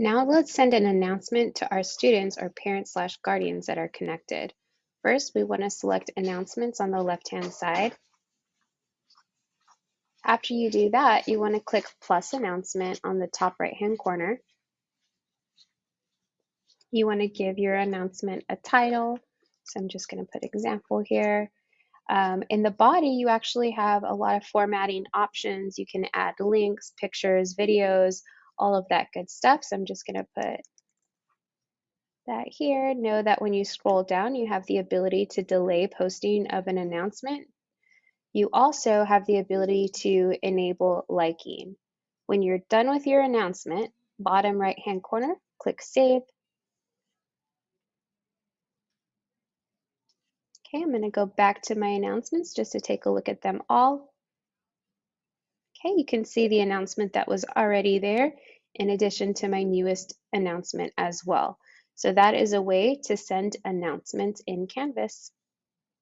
Now let's send an announcement to our students or parents slash guardians that are connected. First, we want to select announcements on the left-hand side. After you do that, you want to click plus announcement on the top right-hand corner. You want to give your announcement a title. So I'm just going to put example here. Um, in the body, you actually have a lot of formatting options. You can add links, pictures, videos, all of that good stuff. So I'm just going to put that here. Know that when you scroll down, you have the ability to delay posting of an announcement. You also have the ability to enable liking. When you're done with your announcement, bottom right hand corner, click Save. Okay, I'm going to go back to my announcements just to take a look at them all. Okay, you can see the announcement that was already there in addition to my newest announcement as well. So that is a way to send announcements in Canvas.